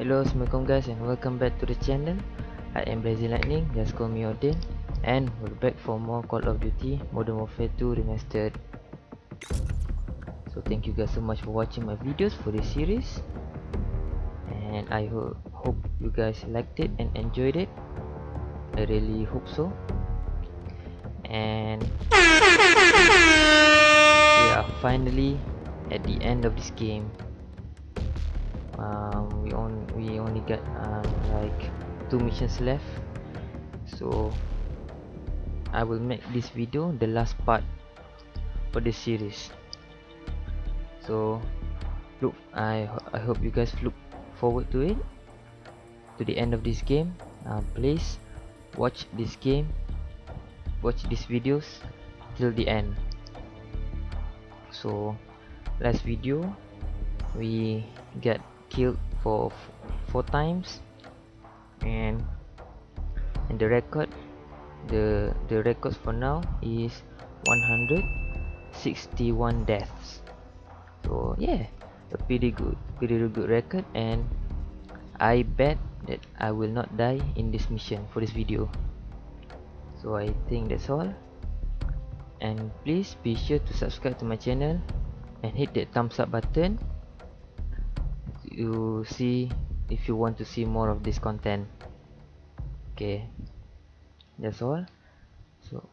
Hello, Assalamualaikum guys and welcome back to the channel. I am Brazil Lightning, just call me Odin And we're back for more Call of Duty Modern Warfare 2 Remastered. So thank you guys so much for watching my videos for this series. And I ho hope you guys liked it and enjoyed it. I really hope so. And We are finally at the end of this game um, we on we only got um, like two missions left. So I will make this video the last part for this series. So look I I hope you guys look forward to it to the end of this game. Uh, please watch this game watch these videos till the end. So last video we get killed for four times. And and the record the the records for now is 161 deaths. So yeah a pretty good pretty good record. And I bet that I will not die in this mission for this video. So I think that's all. And please be sure to subscribe to my channel and hit that thumbs up button you see if you want to see more of this content. Okay. That's all. So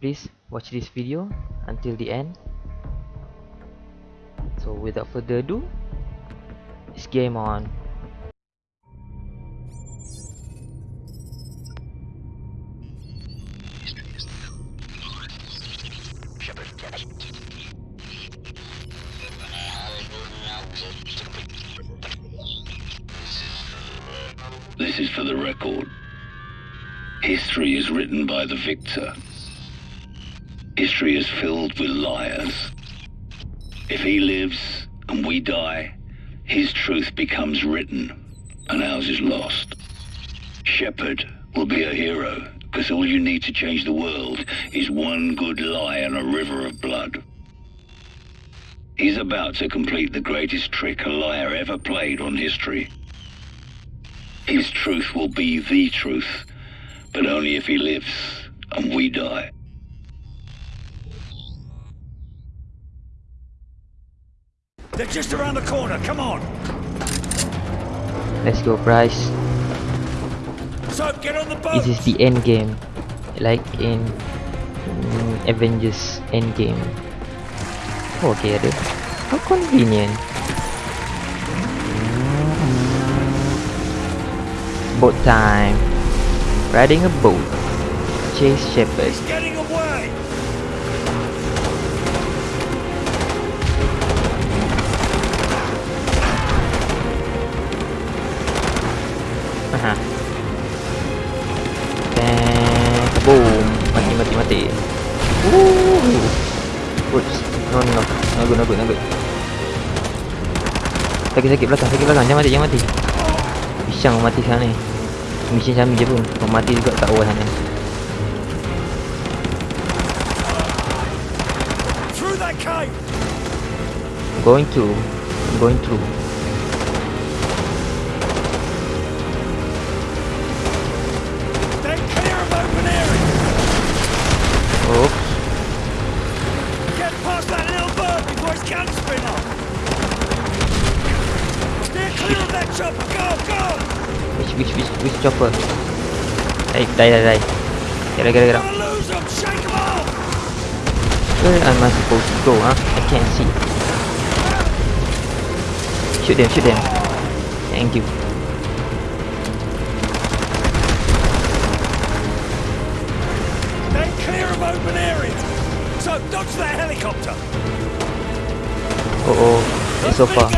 please watch this video until the end. So without further ado it's game on This is for the record. History is written by the victor. History is filled with liars. If he lives and we die, his truth becomes written and ours is lost. Shepherd will be a hero because all you need to change the world is one good lie and a river of blood. He's about to complete the greatest trick a liar ever played on history. His truth will be the truth, but only if he lives and we die. They're just around the corner, come on! let's go Price So, get on the boat! this is the end game like in mm, Avengers Endgame oh, okay ada how convenient boat time riding a boat chase Shepard! Aha. Dan boom. Mati mati mati. Woo. Oops. No no no. No good no good no good. Sakit sakit belakang sakit belakang. Jangan mati jangan mati. Syang mati sekarang ni. Mission Syami je pun. Kau mati juga tak awal sana Going through. Going through. Chopper? Hey, die die die. Get out get out get out. Gonna lose them, shake them off! Where am I supposed to go, huh? I can't see. Shoot them, shoot them. Thank you. Then clear of open area! So, dodge that helicopter! Oh oh, it's so far.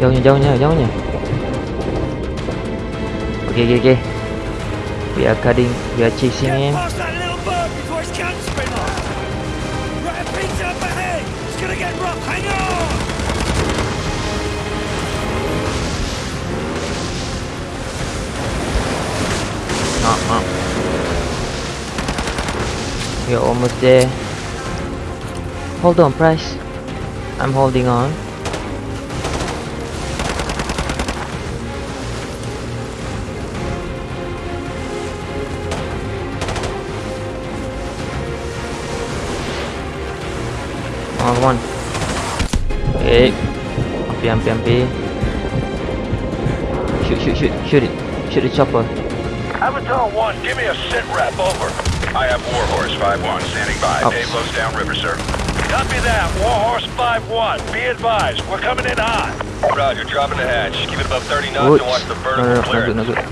Guns under the stop, take them! Jauhnya, jauhnya, jauhnya. Okay, okay, okay. We are cutting, we are chasing him. past that little bird before his can spin off! Right, a pizza up ahead! It's gonna get rough, hang on! We are almost there. Hold on, Price. I'm holding on. Hampir, hampir, hampir. Shoot, shoot, shoot, shoot it. Shoot the chopper. Avatar 1, give me a sit rep, over. I have Warhorse 5-1 standing by. Oh. Payload's downriver, sir. Copy that. Warhorse 5-1. Be advised, we're coming in hot. Roger, dropping the hatch. Keep it above 30 knots Good. and watch the No, vertical no, no, no clearance. good, no good.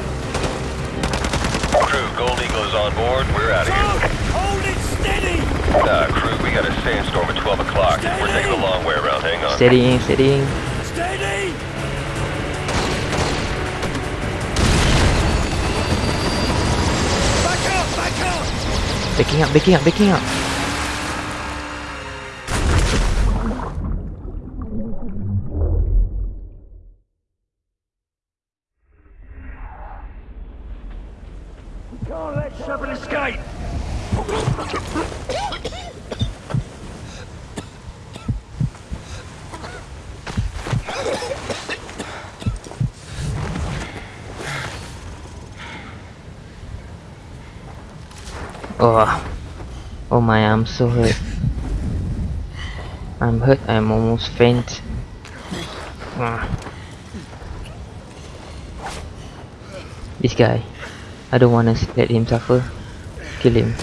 Crew, Gold Eagle is on board. We're out of here. Hold it steady! Uh, crew, we got a sandstorm at 12 o'clock. We're taking the long way around. Hang on. Steadying, steadying. Backing up, backing up, backing up. Oh, oh my, I'm so hurt. I'm hurt. I'm almost faint. Ah. This guy, I don't wanna let him suffer. Kill him.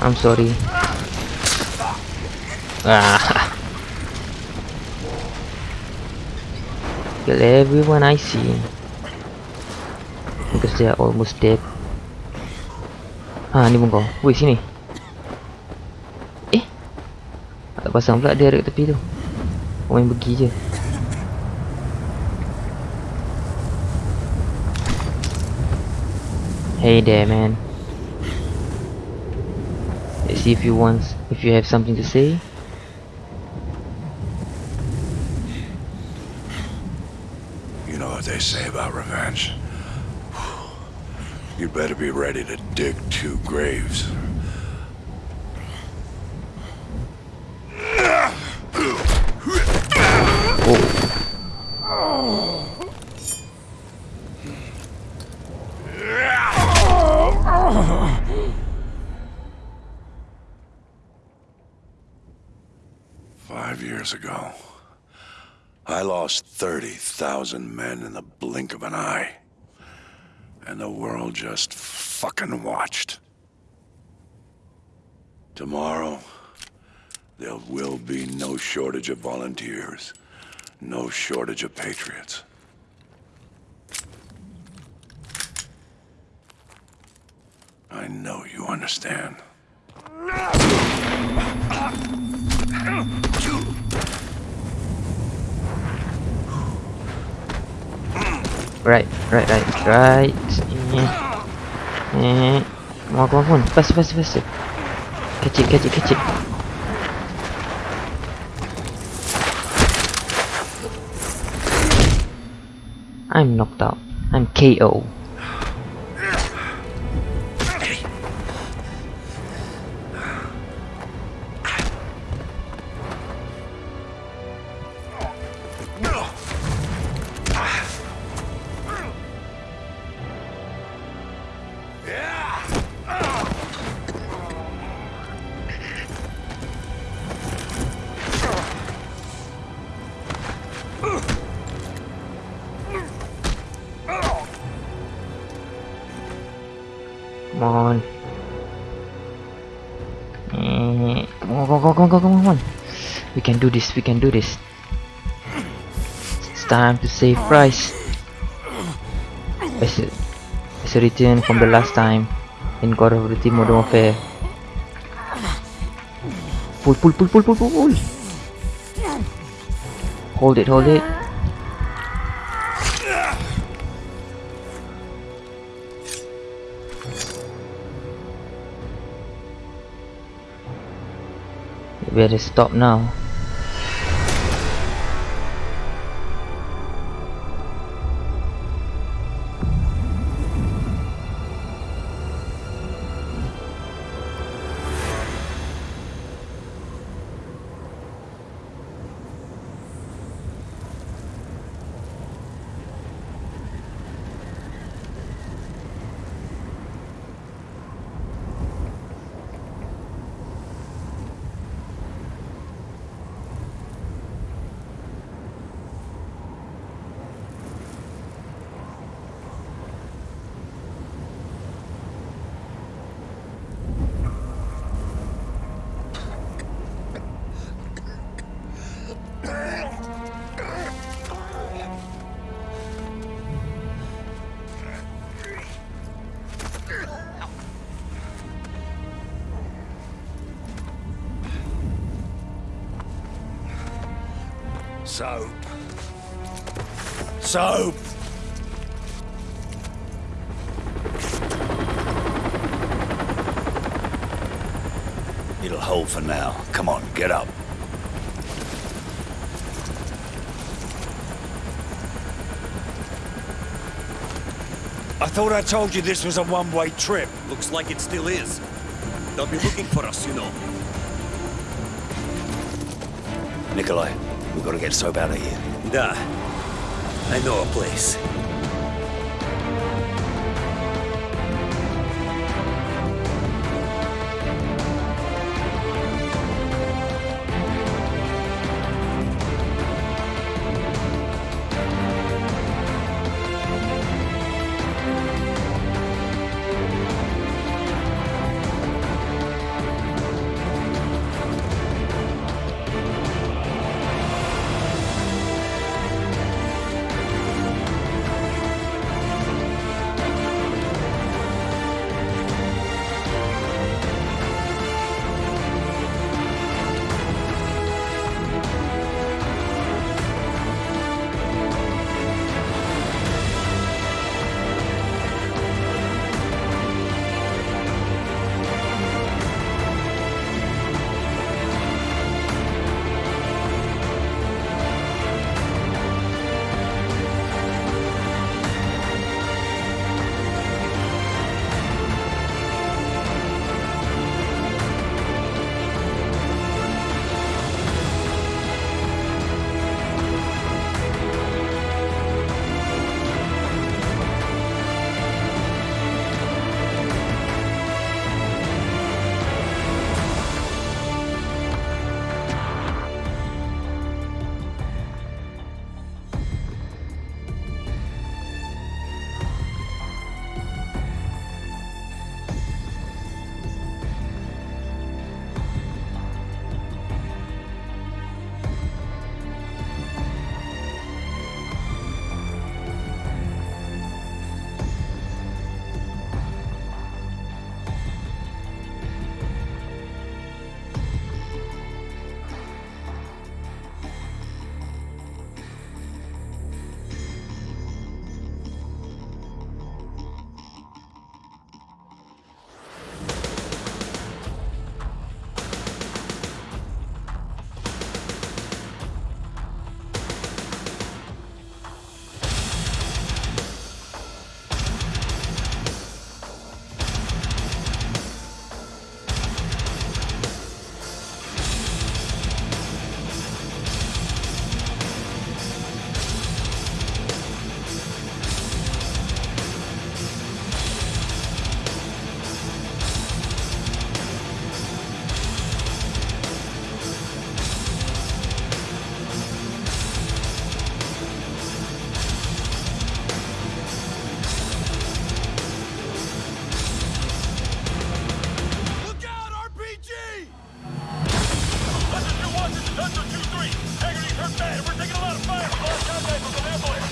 I'm sorry. Ah. Kill everyone I see. Because they are almost dead. Ha, ni pun kau. Weh, sini. Eh? Tak pasang pula dia ada kat tepi tu. Kau main pergi je. Hey there, man. Let's see if you want, if you have something to say. You know what they say about revenge? You'd better be ready to dig two graves. Five years ago, I lost 30,000 men in the blink of an eye. And the world just fucking watched. Tomorrow, there will be no shortage of volunteers, no shortage of patriots. I know you understand. Right, right, right, right. Eh, eh. Come on, come on, come on. Faster, faster, faster. Catch it, catch it, catch it. I'm knocked out. I'm KO. We can do this, we can do this. It's time to save Price. As a, as a return from the last time in Call of Modern Warfare. Pull, pull, pull, pull, pull, pull, pull. Hold it, hold it. You better stop now. Soap. Soap! It'll hold for now. Come on, get up. Thought I told you this was a one-way trip. Looks like it still is. They'll be looking for us, you know. Nikolai, we've got to get Soap out of here. Da. I know a place. We're taking a lot of fire. Lost contact with an airplane.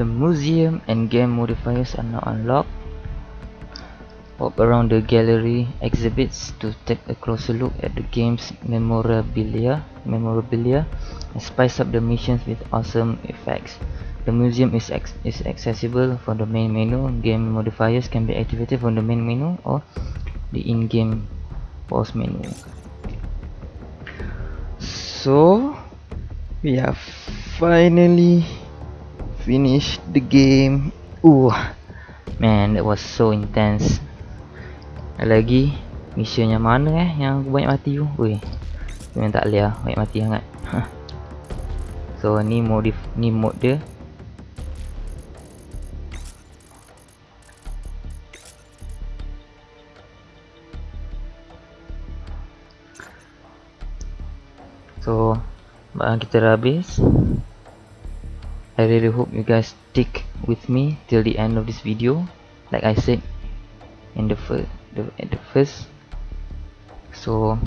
The museum and game modifiers are now unlocked. Walk around the gallery exhibits to take a closer look at the game's memorabilia memorabilia and spice up the missions with awesome effects. The museum is, is accessible from the main menu. Game modifiers can be activated from the main menu or the in-game pause menu. So we have finally finished the game. Ooh, man that was so intense. Lagi mission yang mana eh yang aku banyak mati tu? Ui, memang tak boleh lah banyak mati sangat. So ni modif ni mod dia. So barang kita dah habis I really hope you guys stick with me till the end of this video. Like I said in the first the, the first. So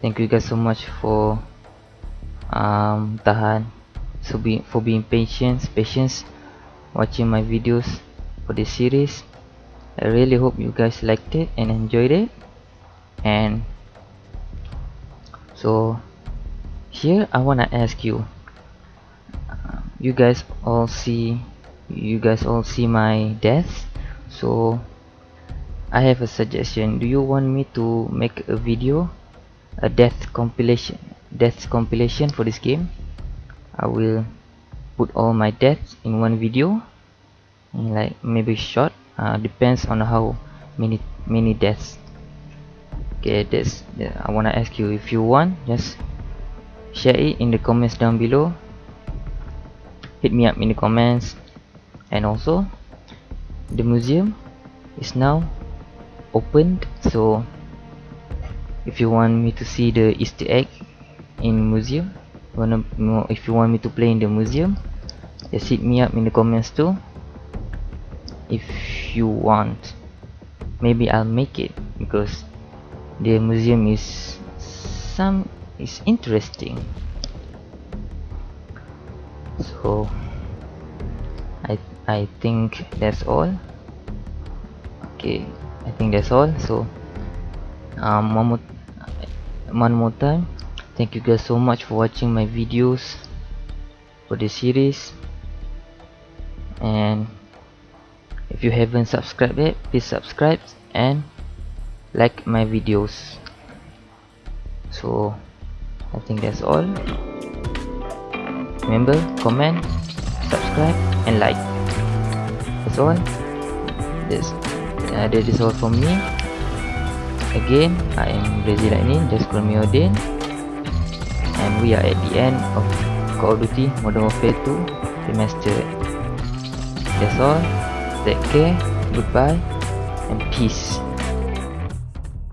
thank you guys so much for um tahan so be for being patient patience watching my videos for this series. I really hope you guys liked it and enjoyed it. And so here I wanna ask you you guys all see you guys all see my death so I have a suggestion. Do you want me to make a video, a death compilation, death compilation for this game? I will put all my deaths in one video, like maybe short. Uh, depends on how many many deaths. Okay, that's. I wanna ask you if you want, just share it in the comments down below. Hit me up in the comments, and also the museum is now opened so if you want me to see the easter egg in museum wanna if you want me to play in the museum just hit me up in the comments too if you want. Maybe I'll make it because the museum is some is interesting so I I think that's all. Okay I think that's all. So um, one more one more time. Thank you guys so much for watching my videos for this series. And if you haven't subscribed yet please subscribe and like my videos. So I think that's all remember comment subscribe and like. That's all. That's uh, that is all from me. Again I am Brazil Lightning just call me Odin. And we are at the end of Call of Duty Modern Warfare 2 Remastered that's all. Take care. Goodbye. And peace